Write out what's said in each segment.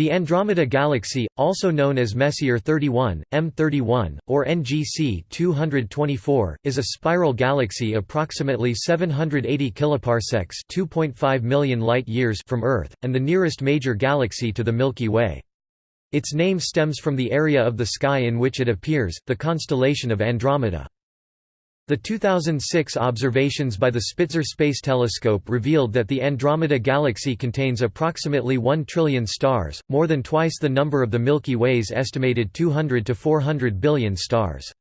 The Andromeda Galaxy, also known as Messier 31, M31, or NGC 224, is a spiral galaxy approximately 780 kiloparsecs (2.5 million light-years) from Earth, and the nearest major galaxy to the Milky Way. Its name stems from the area of the sky in which it appears, the constellation of Andromeda. The 2006 observations by the Spitzer Space Telescope revealed that the Andromeda Galaxy contains approximately 1 trillion stars, more than twice the number of the Milky Way's estimated 200 to 400 billion stars.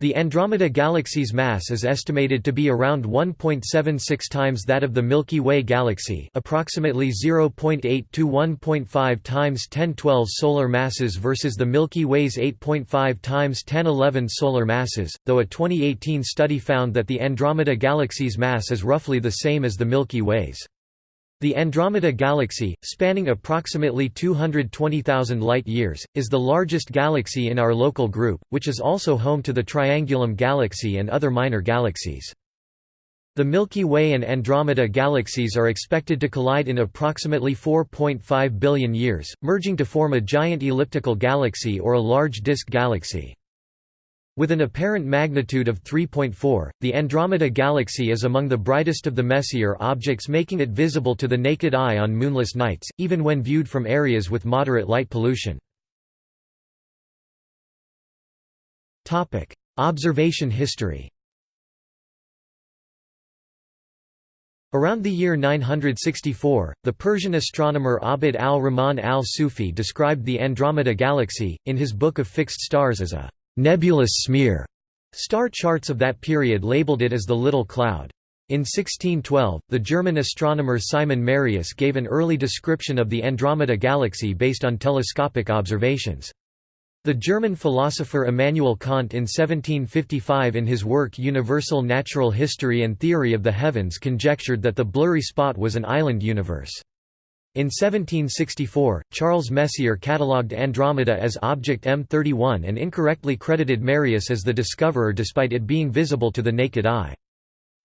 The Andromeda Galaxy's mass is estimated to be around 1.76 times that of the Milky Way galaxy approximately 0.8 to 1.5 times 1012 solar masses versus the Milky Way's 8.5 times 1011 solar masses, though a 2018 study found that the Andromeda Galaxy's mass is roughly the same as the Milky Way's. The Andromeda Galaxy, spanning approximately 220,000 light-years, is the largest galaxy in our local group, which is also home to the Triangulum Galaxy and other minor galaxies. The Milky Way and Andromeda galaxies are expected to collide in approximately 4.5 billion years, merging to form a giant elliptical galaxy or a large disk galaxy. With an apparent magnitude of 3.4, the Andromeda Galaxy is among the brightest of the Messier objects making it visible to the naked eye on moonless nights, even when viewed from areas with moderate light pollution. Observation history Around the year 964, the Persian astronomer Abd al-Rahman al-Sufi described the Andromeda Galaxy, in his Book of Fixed Stars as a nebulous smear. Star charts of that period labeled it as the Little Cloud. In 1612, the German astronomer Simon Marius gave an early description of the Andromeda Galaxy based on telescopic observations. The German philosopher Immanuel Kant in 1755 in his work Universal Natural History and Theory of the Heavens conjectured that the blurry spot was an island universe. In 1764, Charles Messier catalogued Andromeda as object M31 and incorrectly credited Marius as the discoverer despite it being visible to the naked eye.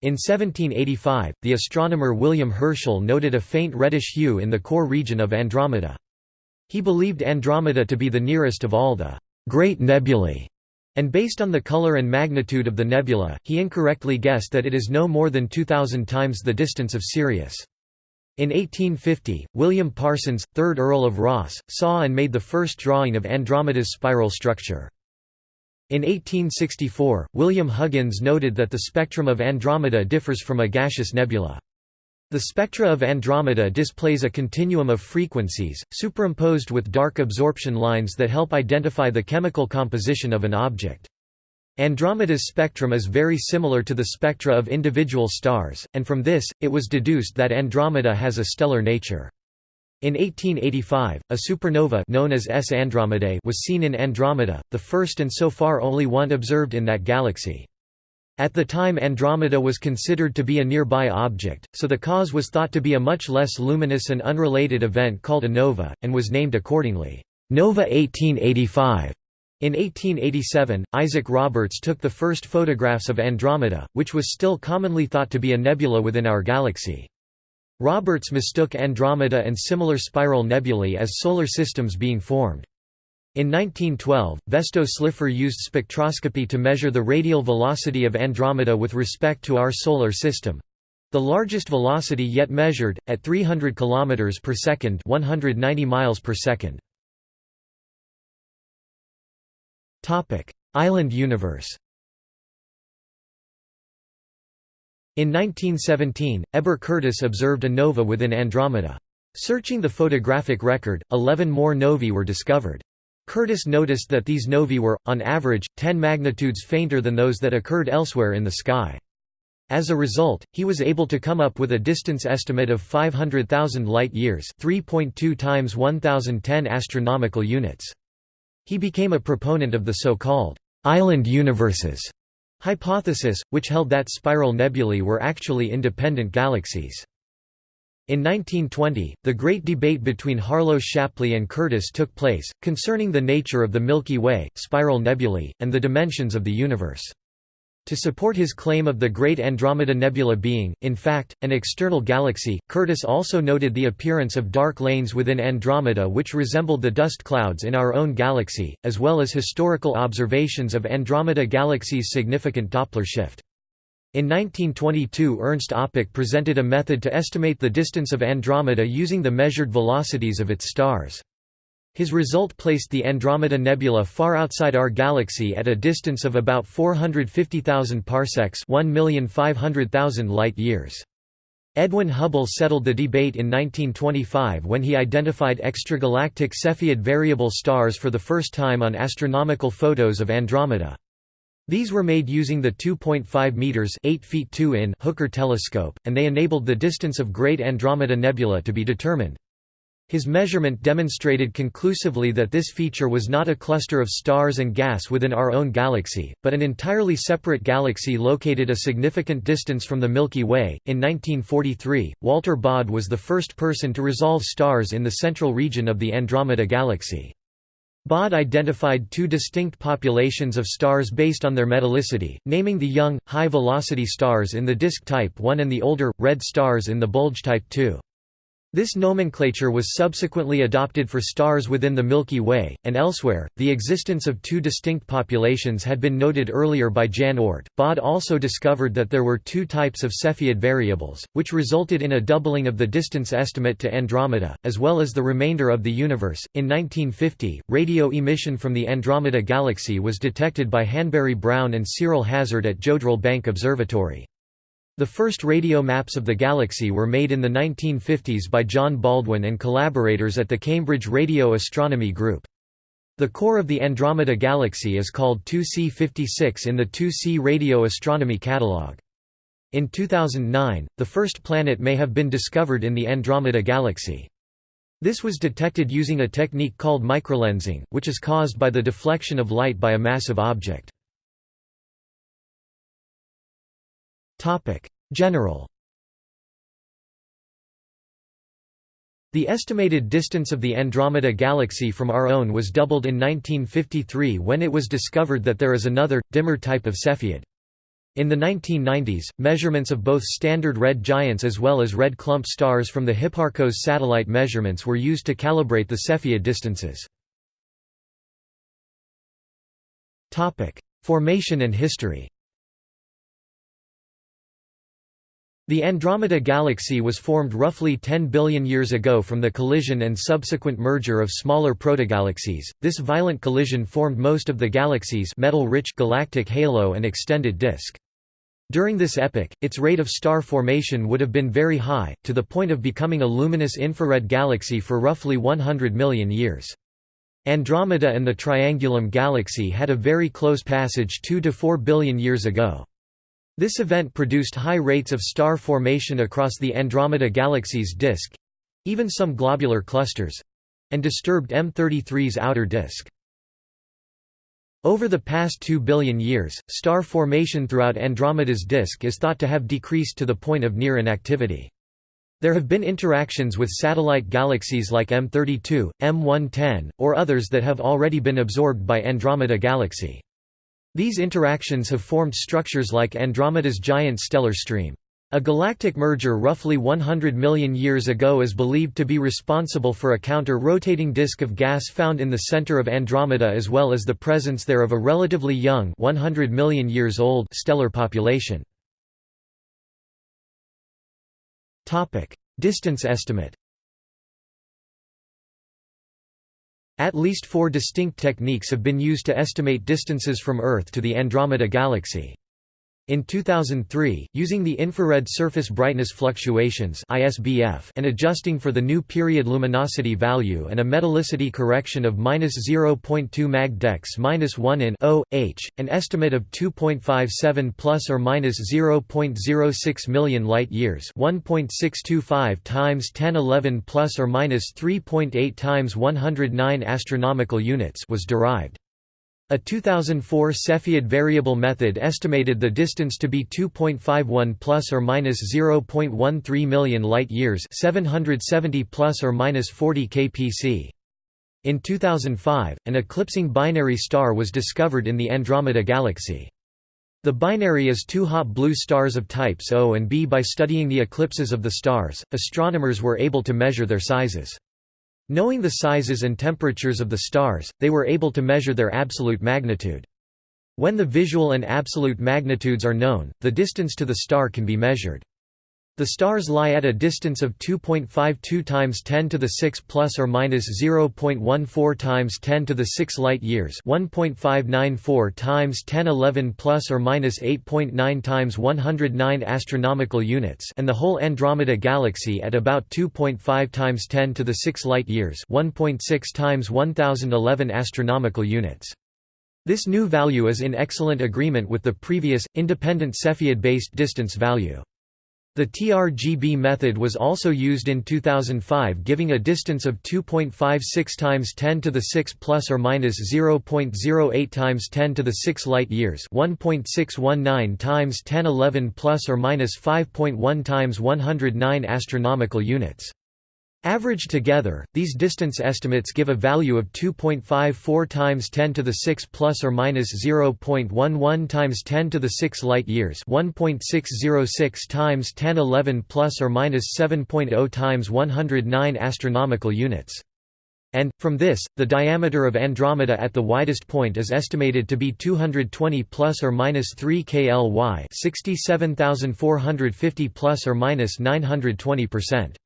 In 1785, the astronomer William Herschel noted a faint reddish hue in the core region of Andromeda. He believed Andromeda to be the nearest of all the great nebulae, and based on the color and magnitude of the nebula, he incorrectly guessed that it is no more than 2,000 times the distance of Sirius. In 1850, William Parsons, 3rd Earl of Rosse, saw and made the first drawing of Andromeda's spiral structure. In 1864, William Huggins noted that the spectrum of Andromeda differs from a gaseous nebula. The spectra of Andromeda displays a continuum of frequencies, superimposed with dark absorption lines that help identify the chemical composition of an object. Andromeda's spectrum is very similar to the spectra of individual stars, and from this, it was deduced that Andromeda has a stellar nature. In 1885, a supernova known as S Andromedae was seen in Andromeda, the first and so far only one observed in that galaxy. At the time Andromeda was considered to be a nearby object, so the cause was thought to be a much less luminous and unrelated event called a nova, and was named accordingly, Nova 1885. In 1887, Isaac Roberts took the first photographs of Andromeda, which was still commonly thought to be a nebula within our galaxy. Roberts mistook Andromeda and similar spiral nebulae as solar systems being formed. In 1912, Vesto Slipher used spectroscopy to measure the radial velocity of Andromeda with respect to our solar system—the largest velocity yet measured, at 300 km per second 190 miles per second. Island universe In 1917, Heber Curtis observed a nova within Andromeda. Searching the photographic record, 11 more novae were discovered. Curtis noticed that these novae were, on average, 10 magnitudes fainter than those that occurred elsewhere in the sky. As a result, he was able to come up with a distance estimate of 500,000 light-years 3.2 times 1010 astronomical units. He became a proponent of the so-called «island universes» hypothesis, which held that spiral nebulae were actually independent galaxies. In 1920, the great debate between Harlow Shapley and Curtis took place, concerning the nature of the Milky Way, spiral nebulae, and the dimensions of the universe. To support his claim of the Great Andromeda Nebula being, in fact, an external galaxy, Curtis also noted the appearance of dark lanes within Andromeda which resembled the dust clouds in our own galaxy, as well as historical observations of Andromeda Galaxy's significant Doppler shift. In 1922 Ernst Öpik presented a method to estimate the distance of Andromeda using the measured velocities of its stars. His result placed the Andromeda Nebula far outside our galaxy at a distance of about 450,000 parsecs 1,500,000 light-years. Edwin Hubble settled the debate in 1925 when he identified extragalactic Cepheid variable stars for the first time on astronomical photos of Andromeda. These were made using the 2.5 meters (8 feet 2 in) Hooker telescope, and they enabled the distance of Great Andromeda Nebula to be determined. His measurement demonstrated conclusively that this feature was not a cluster of stars and gas within our own galaxy, but an entirely separate galaxy located a significant distance from the Milky Way. In 1943, Walter Baade was the first person to resolve stars in the central region of the Andromeda galaxy. Baade identified two distinct populations of stars based on their metallicity, naming the young, high-velocity stars in the disk type 1 and the older, red stars in the bulge type 2. This nomenclature was subsequently adopted for stars within the Milky Way, and elsewhere. The existence of two distinct populations had been noted earlier by Jan Oort. Baade also discovered that there were two types of Cepheid variables, which resulted in a doubling of the distance estimate to Andromeda, as well as the remainder of the universe. In 1950, radio emission from the Andromeda galaxy was detected by Hanbury Brown and Cyril Hazard at Jodrell Bank Observatory. The first radio maps of the galaxy were made in the 1950s by John Baldwin and collaborators at the Cambridge Radio Astronomy Group. The core of the Andromeda Galaxy is called 2C56 in the 2C Radio Astronomy Catalogue. In 2009, the first planet may have been discovered in the Andromeda Galaxy. This was detected using a technique called microlensing, which is caused by the deflection of light by a massive object. General The estimated distance of the Andromeda Galaxy from our own was doubled in 1953 when it was discovered that there is another, dimmer type of Cepheid. In the 1990s, measurements of both standard red giants as well as red clump stars from the Hipparcos satellite measurements were used to calibrate the Cepheid distances. Formation and history The Andromeda Galaxy was formed roughly 10 billion years ago from the collision and subsequent merger of smaller protogalaxies. This violent collision formed most of the galaxy's metal-rich galactic halo and extended disk. During this epoch, its rate of star formation would have been very high, to the point of becoming a luminous infrared galaxy for roughly 100 million years. Andromeda and the Triangulum galaxy had a very close passage 2 to 4 billion years ago. This event produced high rates of star formation across the Andromeda Galaxy's disk—even some globular clusters—and disturbed M33's outer disk. Over the past 2 billion years, star formation throughout Andromeda's disk is thought to have decreased to the point of near inactivity. There have been interactions with satellite galaxies like M32, M110, or others that have already been absorbed by Andromeda Galaxy. These interactions have formed structures like Andromeda's giant stellar stream. A galactic merger roughly 100 million years ago is believed to be responsible for a counter-rotating disk of gas found in the center of Andromeda as well as the presence there of a relatively young 100 million years old stellar population. Distance estimate At least four distinct techniques have been used to estimate distances from Earth to the Andromeda Galaxy. In 2003, using the infrared surface brightness fluctuations (ISBF) and adjusting for the new period luminosity value and a metallicity correction of -0.2 mag dex -1 in O H, an estimate of 2.57 plus or minus 0.06 million light years, 1.625 times 1011 plus or minus 3.8 times 109 astronomical units was derived. A 2004 Cepheid variable method estimated the distance to be 2.51 plus or minus 0.13 million light years, 770 plus or minus 40 kpc. In 2005, an eclipsing binary star was discovered in the Andromeda galaxy. The binary is two hot blue stars of types O and B. By studying the eclipses of the stars, astronomers were able to measure their sizes. Knowing the sizes and temperatures of the stars, they were able to measure their absolute magnitude. When the visual and absolute magnitudes are known, the distance to the star can be measured. The stars lie at a distance of 2.52 times 10 to the 6 plus or minus 0.14 times 10 to the 6 light years, 1.594 times 1011 plus or minus 8.9 times 109 astronomical units, and the whole Andromeda galaxy at about 2.5 times 10 to the 6 light years, 1.6 times 1011 astronomical units. This new value is in excellent agreement with the previous, independent Cepheid-based distance value. The TRGB method was also used in 2005 giving a distance of 2.56 times 10 to the 6 plus or minus 0.08 times 10 to the 6 light years 1.619 times 1011 plus or minus 5.1 times 109 astronomical units. Averaged together, these distance estimates give a value of 2.54 times 10 to the 6 plus or minus 0.11 times 10 to the 6 light years, 1.606 times 1011 plus or minus 7.0 times 109 astronomical units. And, from this, the diameter of Andromeda at the widest point is estimated to be 220 plus or minus 3 kly 67,450 plus or minus 920 percent.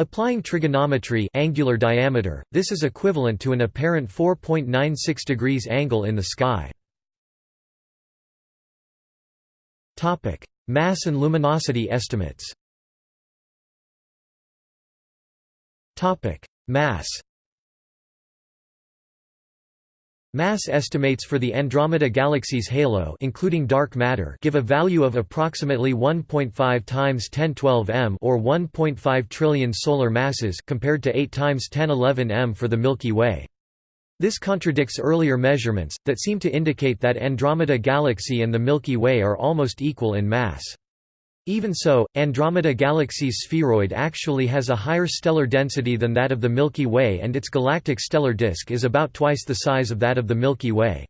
Applying trigonometry angular diameter, this is equivalent to an apparent 4.96 degrees angle in the sky. Mass and luminosity estimates Mass Mass estimates for the Andromeda Galaxy's halo including dark matter give a value of approximately 1.5 times 1012 m or 1.5 trillion solar masses compared to 8 times 1011 m for the Milky Way. This contradicts earlier measurements, that seem to indicate that Andromeda Galaxy and the Milky Way are almost equal in mass. Even so, Andromeda Galaxy's spheroid actually has a higher stellar density than that of the Milky Way and its galactic stellar disk is about twice the size of that of the Milky Way.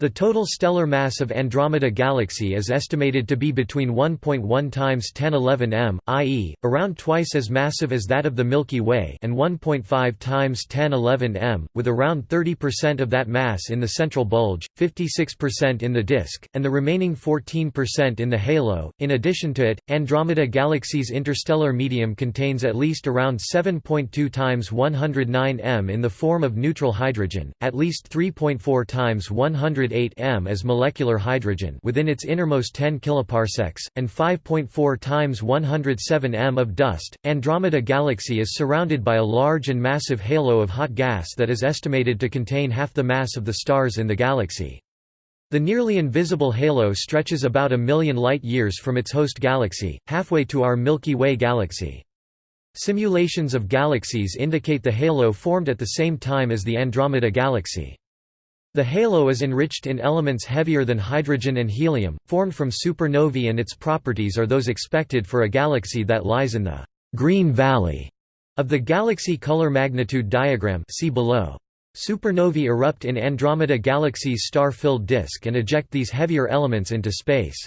The total stellar mass of Andromeda Galaxy is estimated to be between 1.1 times 1011 m, i.e., around twice as massive as that of the Milky Way and 1.5 times 1011 m, with around 30% of that mass in the central bulge, 56% in the disk, and the remaining 14% in the halo. In addition to it, Andromeda Galaxy's interstellar medium contains at least around 7.2 times 109 m in the form of neutral hydrogen, at least 3.4 times 100 108 m as molecular hydrogen within its innermost 10 kiloparsecs, and 5.4 times 107 m of dust. Andromeda Galaxy is surrounded by a large and massive halo of hot gas that is estimated to contain half the mass of the stars in the galaxy. The nearly invisible halo stretches about a million light-years from its host galaxy, halfway to our Milky Way galaxy. Simulations of galaxies indicate the halo formed at the same time as the Andromeda Galaxy. The halo is enriched in elements heavier than hydrogen and helium, formed from supernovae and its properties are those expected for a galaxy that lies in the «green valley» of the galaxy color magnitude diagram see below. Supernovae erupt in Andromeda Galaxy's star-filled disk and eject these heavier elements into space.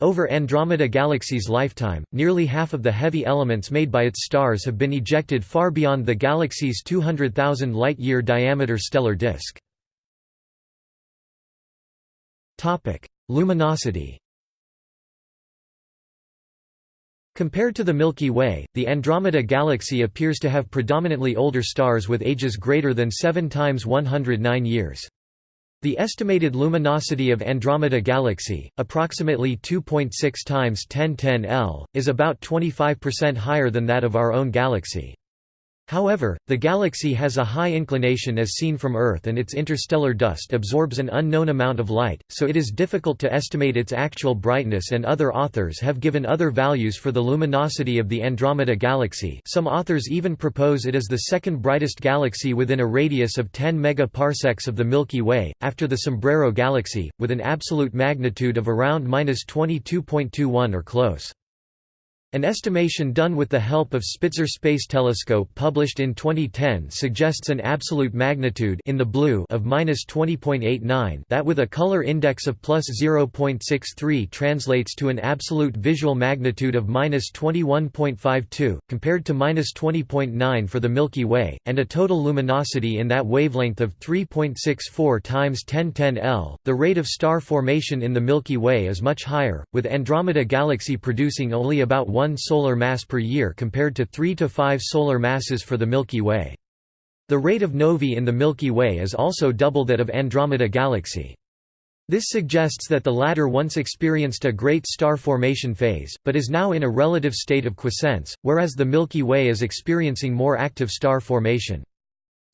Over Andromeda Galaxy's lifetime, nearly half of the heavy elements made by its stars have been ejected far beyond the galaxy's 200,000 light-year diameter stellar disk. Luminosity Compared to the Milky Way, the Andromeda Galaxy appears to have predominantly older stars with ages greater than 7 times 109 years. The estimated luminosity of Andromeda Galaxy, approximately 2.6 times 1010 L, is about 25% higher than that of our own galaxy. However, the galaxy has a high inclination as seen from Earth and its interstellar dust absorbs an unknown amount of light, so it is difficult to estimate its actual brightness and other authors have given other values for the luminosity of the Andromeda galaxy some authors even propose it is the second brightest galaxy within a radius of 10 megaparsecs of the Milky Way, after the Sombrero galaxy, with an absolute magnitude of around 22.21 or close. An estimation done with the help of Spitzer Space Telescope published in 2010 suggests an absolute magnitude in the blue of -20.89 that with a color index of plus 0.63 translates to an absolute visual magnitude of -21.52 compared to -20.9 for the Milky Way and a total luminosity in that wavelength of 3.64 times 1010 L. The rate of star formation in the Milky Way is much higher, with Andromeda Galaxy producing only about 1 one solar mass per year compared to 3 to 5 solar masses for the Milky Way. The rate of novae in the Milky Way is also double that of Andromeda Galaxy. This suggests that the latter once experienced a great star formation phase, but is now in a relative state of quiescence, whereas the Milky Way is experiencing more active star formation.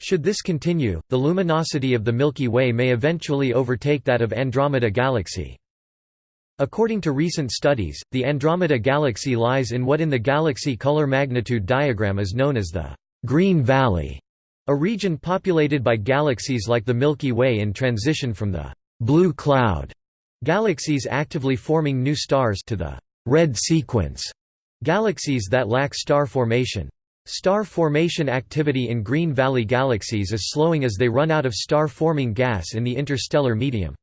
Should this continue, the luminosity of the Milky Way may eventually overtake that of Andromeda Galaxy. According to recent studies, the Andromeda Galaxy lies in what in the galaxy color magnitude diagram is known as the «green valley», a region populated by galaxies like the Milky Way in transition from the «blue cloud» galaxies actively forming new stars to the «red sequence» galaxies that lack star formation. Star formation activity in Green Valley galaxies is slowing as they run out of star-forming gas in the interstellar medium.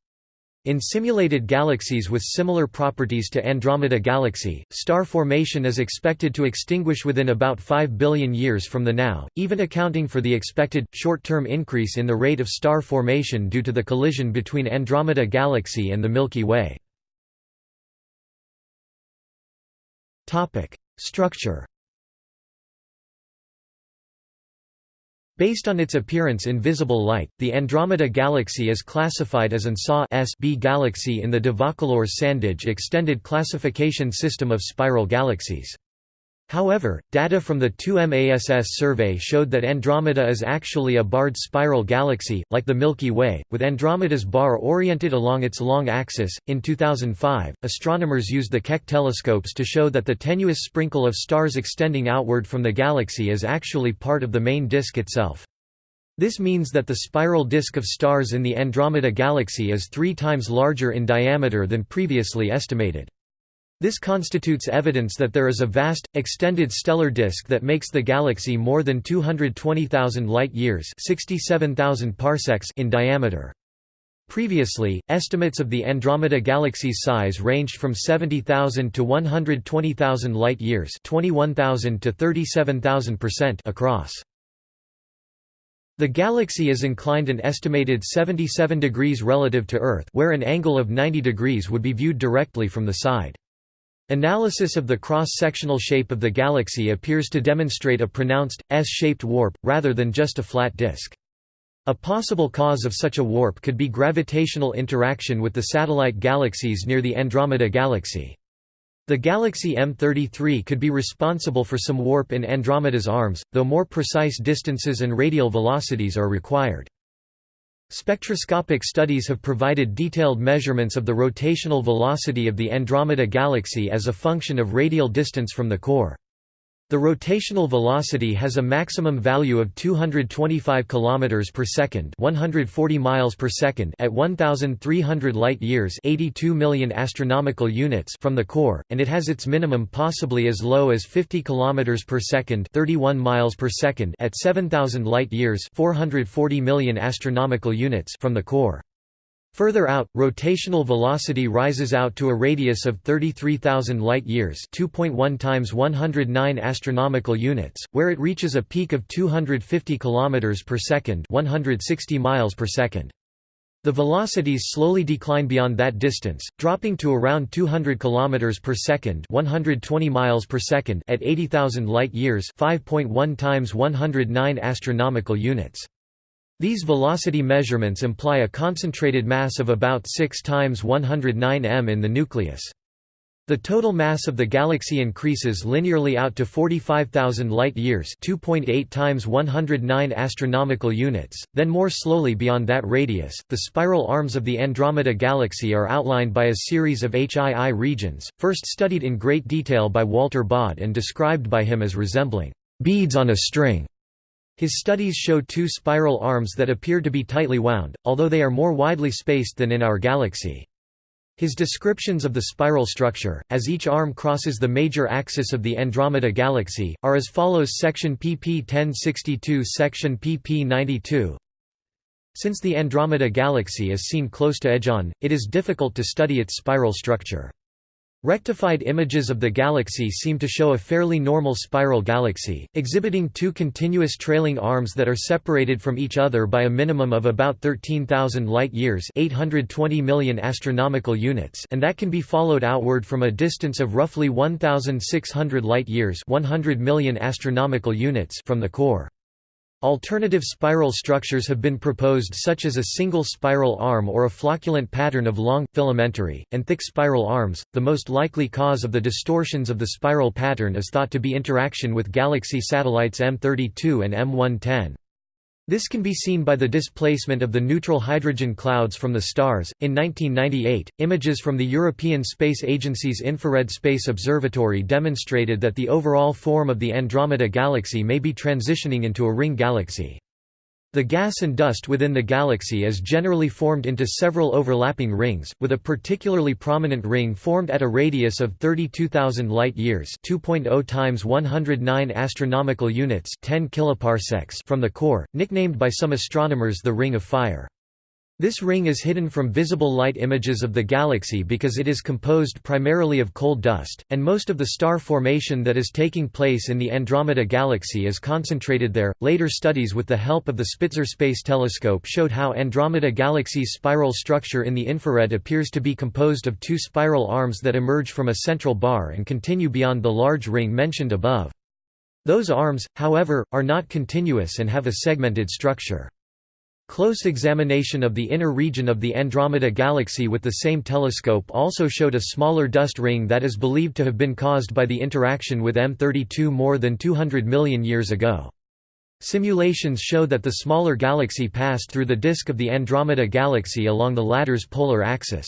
In simulated galaxies with similar properties to Andromeda Galaxy, star formation is expected to extinguish within about 5 billion years from the now, even accounting for the expected, short-term increase in the rate of star formation due to the collision between Andromeda Galaxy and the Milky Way. Structure Based on its appearance in visible light, the Andromeda Galaxy is classified as an SA B galaxy in the de Vaucouleurs-Sandage extended classification system of spiral galaxies. However, data from the 2MASS survey showed that Andromeda is actually a barred spiral galaxy, like the Milky Way, with Andromeda's bar oriented along its long axis. In 2005, astronomers used the Keck telescopes to show that the tenuous sprinkle of stars extending outward from the galaxy is actually part of the main disk itself. This means that the spiral disk of stars in the Andromeda galaxy is three times larger in diameter than previously estimated. This constitutes evidence that there is a vast, extended stellar disk that makes the galaxy more than 220,000 light-years in diameter. Previously, estimates of the Andromeda galaxy's size ranged from 70,000 to 120,000 light-years 21,000 to 37,000% across. The galaxy is inclined an estimated 77 degrees relative to Earth where an angle of 90 degrees would be viewed directly from the side. Analysis of the cross-sectional shape of the galaxy appears to demonstrate a pronounced, S-shaped warp, rather than just a flat disk. A possible cause of such a warp could be gravitational interaction with the satellite galaxies near the Andromeda Galaxy. The galaxy M33 could be responsible for some warp in Andromeda's arms, though more precise distances and radial velocities are required. Spectroscopic studies have provided detailed measurements of the rotational velocity of the Andromeda Galaxy as a function of radial distance from the core. The rotational velocity has a maximum value of 225 km per second, 140 miles per second at 1300 light-years, 82 million astronomical units from the core, and it has its minimum possibly as low as 50 km per second, 31 miles per second at 7000 light-years, 440 million astronomical units from the core. Further out, rotational velocity rises out to a radius of 33,000 light-years, 2.1 times 109 astronomical units, where it reaches a peak of 250 kilometers per second, 160 miles per second. The velocities slowly decline beyond that distance, dropping to around 200 km per second, 120 miles per second at 80,000 light-years, 5.1 times 109 astronomical units. These velocity measurements imply a concentrated mass of about 6 times 109 m in the nucleus. The total mass of the galaxy increases linearly out to 45,000 light-years, 2.8 times 109 astronomical units, then more slowly beyond that radius. The spiral arms of the Andromeda galaxy are outlined by a series of HII regions, first studied in great detail by Walter Baade and described by him as resembling beads on a string. His studies show two spiral arms that appear to be tightly wound, although they are more widely spaced than in our galaxy. His descriptions of the spiral structure, as each arm crosses the major axis of the Andromeda Galaxy, are as follows Section pp 1062 Section pp 92 Since the Andromeda Galaxy is seen close to edge-on, it is difficult to study its spiral structure. Rectified images of the galaxy seem to show a fairly normal spiral galaxy, exhibiting two continuous trailing arms that are separated from each other by a minimum of about 13,000 light-years 820 million astronomical units and that can be followed outward from a distance of roughly 1,600 light-years 100 million astronomical units from the core. Alternative spiral structures have been proposed such as a single spiral arm or a flocculent pattern of long, filamentary, and thick spiral arms. The most likely cause of the distortions of the spiral pattern is thought to be interaction with galaxy satellites M32 and M110. This can be seen by the displacement of the neutral hydrogen clouds from the stars. In 1998, images from the European Space Agency's Infrared Space Observatory demonstrated that the overall form of the Andromeda Galaxy may be transitioning into a ring galaxy. The gas and dust within the galaxy is generally formed into several overlapping rings, with a particularly prominent ring formed at a radius of 32,000 light-years (2.0 times 109 astronomical units, 10 kiloparsecs) from the core, nicknamed by some astronomers the Ring of Fire. This ring is hidden from visible light images of the galaxy because it is composed primarily of coal dust, and most of the star formation that is taking place in the Andromeda Galaxy is concentrated there. Later studies with the help of the Spitzer Space Telescope showed how Andromeda Galaxy's spiral structure in the infrared appears to be composed of two spiral arms that emerge from a central bar and continue beyond the large ring mentioned above. Those arms, however, are not continuous and have a segmented structure. Close examination of the inner region of the Andromeda Galaxy with the same telescope also showed a smaller dust ring that is believed to have been caused by the interaction with M32 more than 200 million years ago. Simulations show that the smaller galaxy passed through the disk of the Andromeda Galaxy along the latter's polar axis.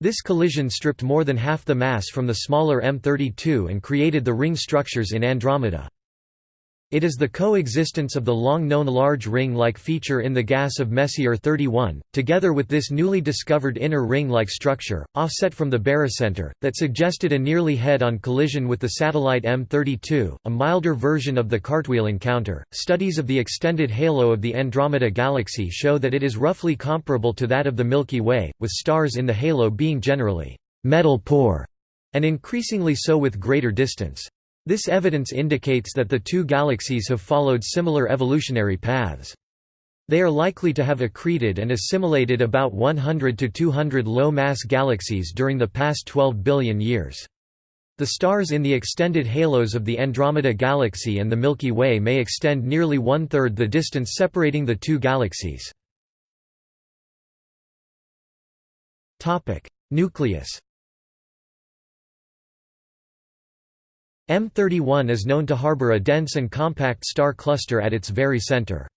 This collision stripped more than half the mass from the smaller M32 and created the ring structures in Andromeda. It is the coexistence of the long-known large ring-like feature in the gas of Messier 31, together with this newly discovered inner ring-like structure, offset from the barycenter, that suggested a nearly head-on collision with the satellite M32, a milder version of the cartwheel encounter. Studies of the extended halo of the Andromeda Galaxy show that it is roughly comparable to that of the Milky Way, with stars in the halo being generally metal poor, and increasingly so with greater distance. This evidence indicates that the two galaxies have followed similar evolutionary paths. They are likely to have accreted and assimilated about 100 to 200 low-mass galaxies during the past 12 billion years. The stars in the extended halos of the Andromeda Galaxy and the Milky Way may extend nearly one-third the distance separating the two galaxies. Nucleus M31 is known to harbor a dense and compact star cluster at its very center.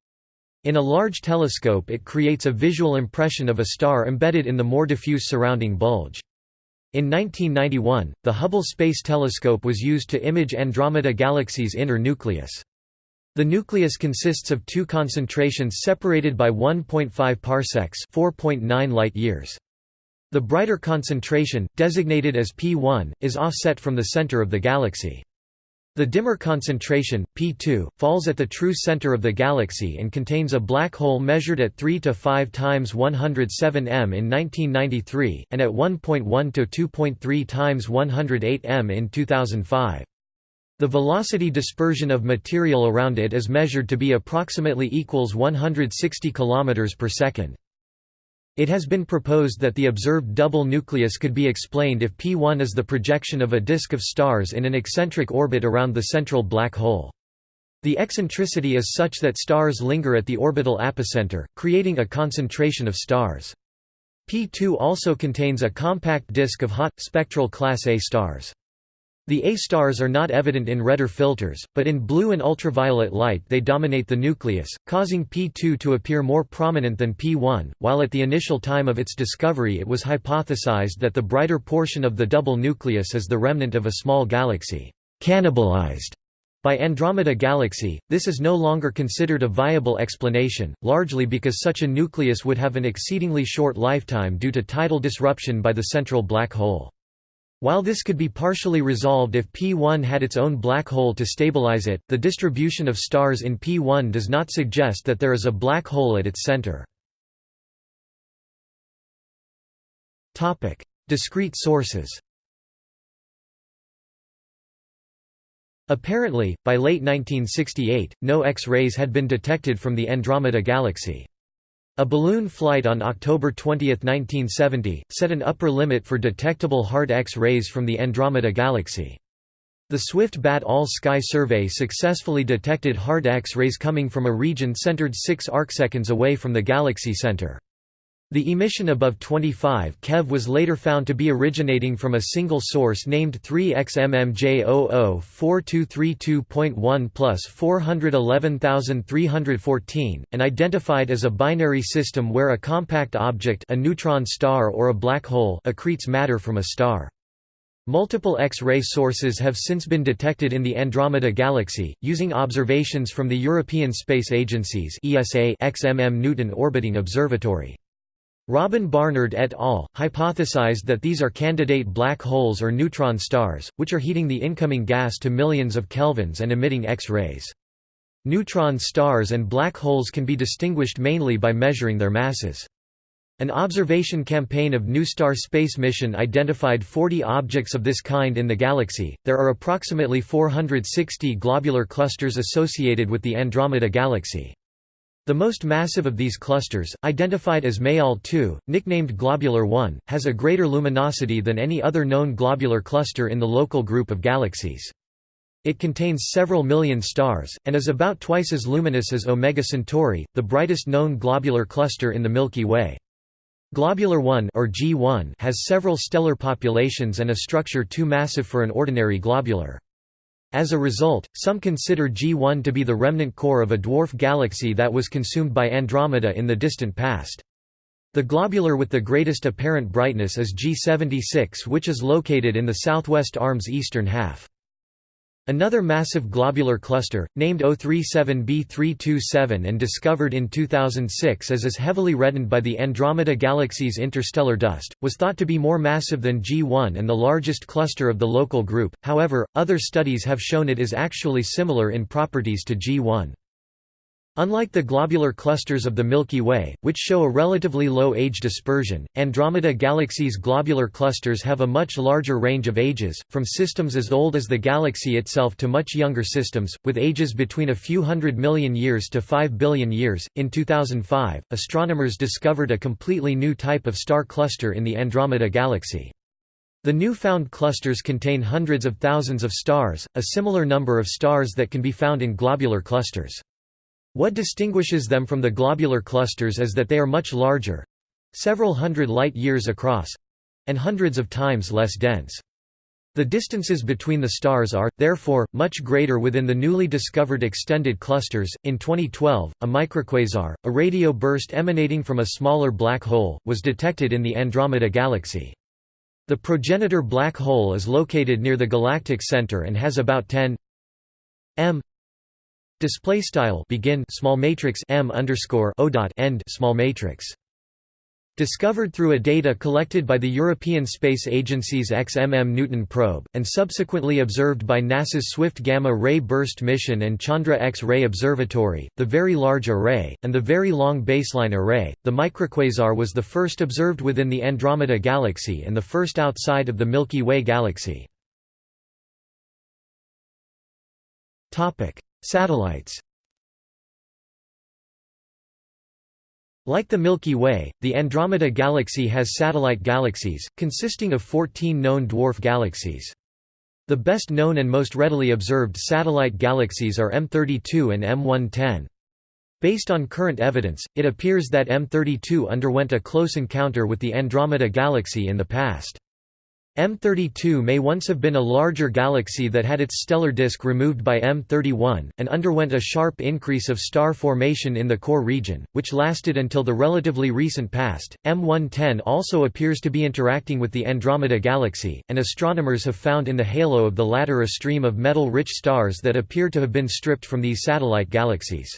In a large telescope it creates a visual impression of a star embedded in the more diffuse surrounding bulge. In 1991, the Hubble Space Telescope was used to image Andromeda Galaxy's inner nucleus. The nucleus consists of two concentrations separated by 1.5 parsecs 4.9 light-years. The brighter concentration, designated as P1, is offset from the center of the galaxy. The dimmer concentration, P2, falls at the true center of the galaxy and contains a black hole measured at 3 to 5 times 107 m in 1993, and at 1.1 to 2.3 times 108 m in 2005. The velocity dispersion of material around it is measured to be approximately equals 160 km per second. It has been proposed that the observed double nucleus could be explained if P1 is the projection of a disk of stars in an eccentric orbit around the central black hole. The eccentricity is such that stars linger at the orbital apocenter, creating a concentration of stars. P2 also contains a compact disk of hot, spectral Class A stars. The A stars are not evident in redder filters, but in blue and ultraviolet light they dominate the nucleus, causing P2 to appear more prominent than P1, while at the initial time of its discovery it was hypothesized that the brighter portion of the double nucleus is the remnant of a small galaxy, cannibalized by Andromeda Galaxy, this is no longer considered a viable explanation, largely because such a nucleus would have an exceedingly short lifetime due to tidal disruption by the central black hole. While this could be partially resolved if P1 had its own black hole to stabilize it, the distribution of stars in P1 does not suggest that there is a black hole at its center. Discrete sources Apparently, by late 1968, no X-rays had been detected from the Andromeda Galaxy. A balloon flight on October 20, 1970, set an upper limit for detectable hard X-rays from the Andromeda Galaxy. The Swift Bat All-Sky Survey successfully detected hard X-rays coming from a region centered 6 arcseconds away from the galaxy center. The emission above 25 keV was later found to be originating from a single source named 3XMMJ004232.1 plus 411314, and identified as a binary system where a compact object a neutron star or a black hole accretes matter from a star. Multiple X-ray sources have since been detected in the Andromeda Galaxy, using observations from the European Space Agency's ESA XMM Newton Orbiting Observatory. Robin Barnard et al. hypothesized that these are candidate black holes or neutron stars, which are heating the incoming gas to millions of kelvins and emitting X-rays. Neutron stars and black holes can be distinguished mainly by measuring their masses. An observation campaign of NuSTAR space mission identified 40 objects of this kind in the galaxy. There are approximately 460 globular clusters associated with the Andromeda galaxy. The most massive of these clusters, identified as Mayall 2, nicknamed Globular 1, has a greater luminosity than any other known globular cluster in the local group of galaxies. It contains several million stars, and is about twice as luminous as Omega Centauri, the brightest known globular cluster in the Milky Way. Globular 1 or G1 has several stellar populations and a structure too massive for an ordinary globular. As a result, some consider G1 to be the remnant core of a dwarf galaxy that was consumed by Andromeda in the distant past. The globular with the greatest apparent brightness is G76 which is located in the southwest arm's eastern half. Another massive globular cluster, named O37b327 and discovered in 2006 as is heavily reddened by the Andromeda Galaxy's interstellar dust, was thought to be more massive than G1 and the largest cluster of the local group, however, other studies have shown it is actually similar in properties to G1. Unlike the globular clusters of the Milky Way, which show a relatively low age dispersion, Andromeda Galaxy's globular clusters have a much larger range of ages, from systems as old as the galaxy itself to much younger systems, with ages between a few hundred million years to 5 billion years. In 2005, astronomers discovered a completely new type of star cluster in the Andromeda Galaxy. The new-found clusters contain hundreds of thousands of stars, a similar number of stars that can be found in globular clusters. What distinguishes them from the globular clusters is that they are much larger—several hundred light-years across—and hundreds of times less dense. The distances between the stars are, therefore, much greater within the newly discovered extended clusters. In 2012, a microquasar, a radio burst emanating from a smaller black hole, was detected in the Andromeda Galaxy. The progenitor black hole is located near the galactic center and has about 10 m Display style begin small matrix m underscore o dot end small matrix. Discovered through a data collected by the European Space Agency's XMM Newton probe, and subsequently observed by NASA's Swift Gamma Ray Burst mission and Chandra X-ray Observatory, the Very Large Array, and the Very Long Baseline Array, the microquasar was the first observed within the Andromeda Galaxy and the first outside of the Milky Way galaxy. Satellites Like the Milky Way, the Andromeda Galaxy has satellite galaxies, consisting of 14 known dwarf galaxies. The best known and most readily observed satellite galaxies are M32 and M110. Based on current evidence, it appears that M32 underwent a close encounter with the Andromeda Galaxy in the past. M32 may once have been a larger galaxy that had its stellar disk removed by M31, and underwent a sharp increase of star formation in the core region, which lasted until the relatively recent past. M110 also appears to be interacting with the Andromeda Galaxy, and astronomers have found in the halo of the latter a stream of metal-rich stars that appear to have been stripped from these satellite galaxies.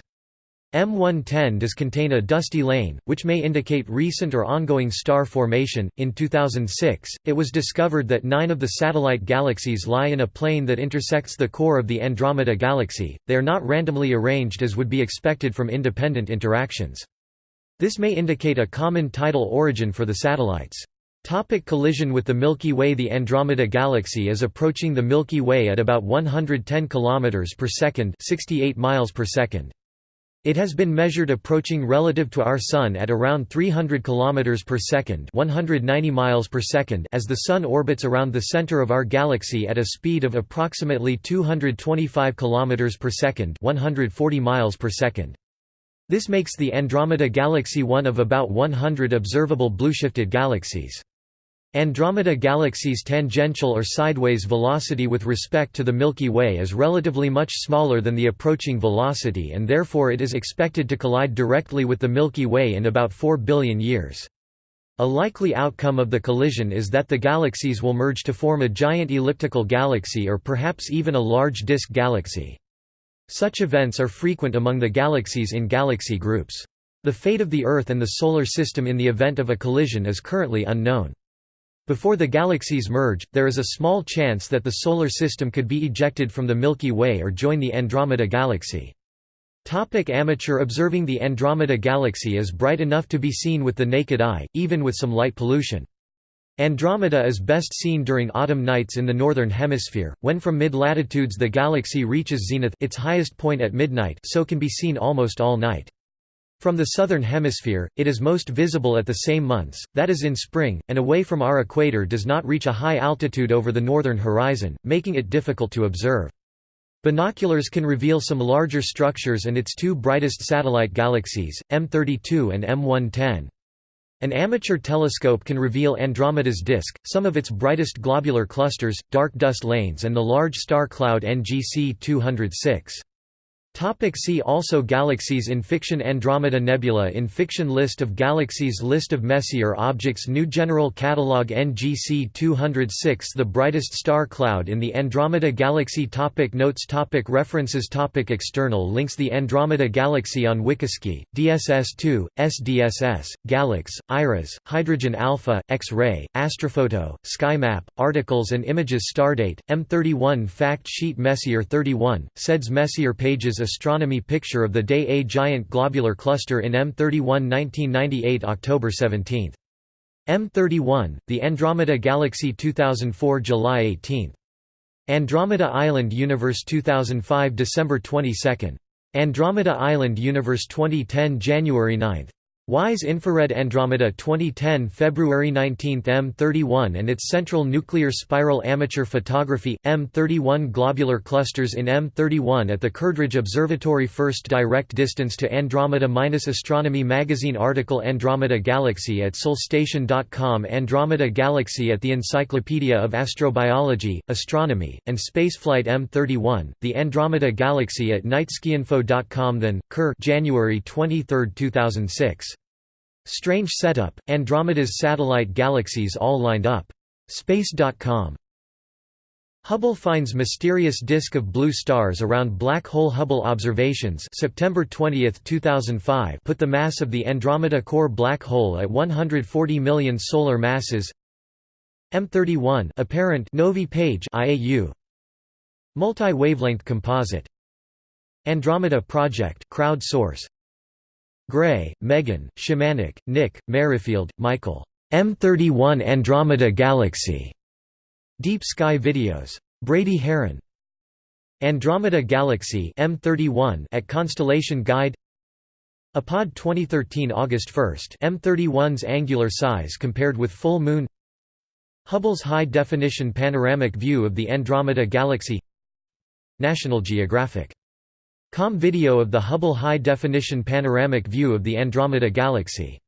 M110 does contain a dusty lane, which may indicate recent or ongoing star formation. In 2006, it was discovered that nine of the satellite galaxies lie in a plane that intersects the core of the Andromeda Galaxy, they are not randomly arranged as would be expected from independent interactions. This may indicate a common tidal origin for the satellites. Topic collision with the Milky Way The Andromeda Galaxy is approaching the Milky Way at about 110 km per second 68 miles per second. It has been measured approaching relative to our Sun at around 300 km per second 190 miles per second as the Sun orbits around the center of our galaxy at a speed of approximately 225 km per second 140 miles per second. This makes the Andromeda Galaxy one of about 100 observable blueshifted galaxies. Andromeda Galaxy's tangential or sideways velocity with respect to the Milky Way is relatively much smaller than the approaching velocity and therefore it is expected to collide directly with the Milky Way in about 4 billion years. A likely outcome of the collision is that the galaxies will merge to form a giant elliptical galaxy or perhaps even a large disk galaxy. Such events are frequent among the galaxies in galaxy groups. The fate of the Earth and the Solar System in the event of a collision is currently unknown. Before the galaxies merge, there is a small chance that the Solar System could be ejected from the Milky Way or join the Andromeda Galaxy. Topic amateur Observing the Andromeda Galaxy is bright enough to be seen with the naked eye, even with some light pollution. Andromeda is best seen during autumn nights in the northern hemisphere, when from mid-latitudes the galaxy reaches zenith its highest point at midnight so can be seen almost all night. From the southern hemisphere, it is most visible at the same months, that is in spring, and away from our equator does not reach a high altitude over the northern horizon, making it difficult to observe. Binoculars can reveal some larger structures and its two brightest satellite galaxies, M32 and M110. An amateur telescope can reveal Andromeda's disk, some of its brightest globular clusters, dark dust lanes and the large star cloud NGC 206. Topic see also Galaxies in fiction Andromeda Nebula in fiction List of galaxies List of Messier objects New General Catalog NGC 206 The brightest star cloud in the Andromeda Galaxy topic Notes topic References topic External links The Andromeda Galaxy on WikiSky, DSS-2, SDSS, GALEX, IRAS, Hydrogen Alpha, X-ray, Astrophoto, SkyMap, Articles and Images Stardate, M31 Fact Sheet Messier 31, SEDS Messier Pages astronomy picture of the Day A giant globular cluster in M31 1998 October 17. M31, the Andromeda Galaxy 2004 July 18. Andromeda Island Universe 2005 December 22. Andromeda Island Universe 2010 January 9. WISE Infrared Andromeda 2010 February 19 M31 and its Central Nuclear Spiral Amateur Photography, M31 Globular clusters in M31 at the Curdridge Observatory First direct distance to Andromeda Astronomy Magazine article Andromeda Galaxy at solstation.com Andromeda Galaxy at the Encyclopedia of Astrobiology, Astronomy, and Spaceflight M31, the Andromeda Galaxy at nightskyinfo.com Than, Ker January 23, 2006. Strange setup, Andromeda's satellite galaxies all lined up. Space.com Hubble finds mysterious disk of blue stars around black hole Hubble observations September 20, 2005 put the mass of the Andromeda core black hole at 140 million solar masses. M31 apparent Novae page IAU Multi-wavelength composite. Andromeda project crowd source Gray, Megan, Szymanek, Nick, Merrifield, Michael. M31 Andromeda Galaxy. Deep Sky Videos. Brady Haran. Andromeda Galaxy M31 at Constellation Guide Apod 2013 August 1 M31's angular size compared with full moon Hubble's high-definition panoramic view of the Andromeda Galaxy National Geographic Com video of the Hubble High Definition Panoramic View of the Andromeda Galaxy